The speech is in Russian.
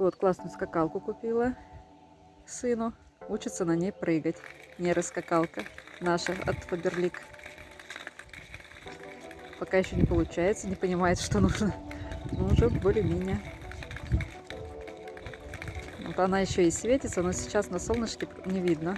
такую вот классную скакалку купила сыну. Учится на ней прыгать. Не раскакалка наша от Фаберлик. Пока еще не получается, не понимает, что нужно. Но уже более-менее. Вот она еще и светится, но сейчас на солнышке не видно.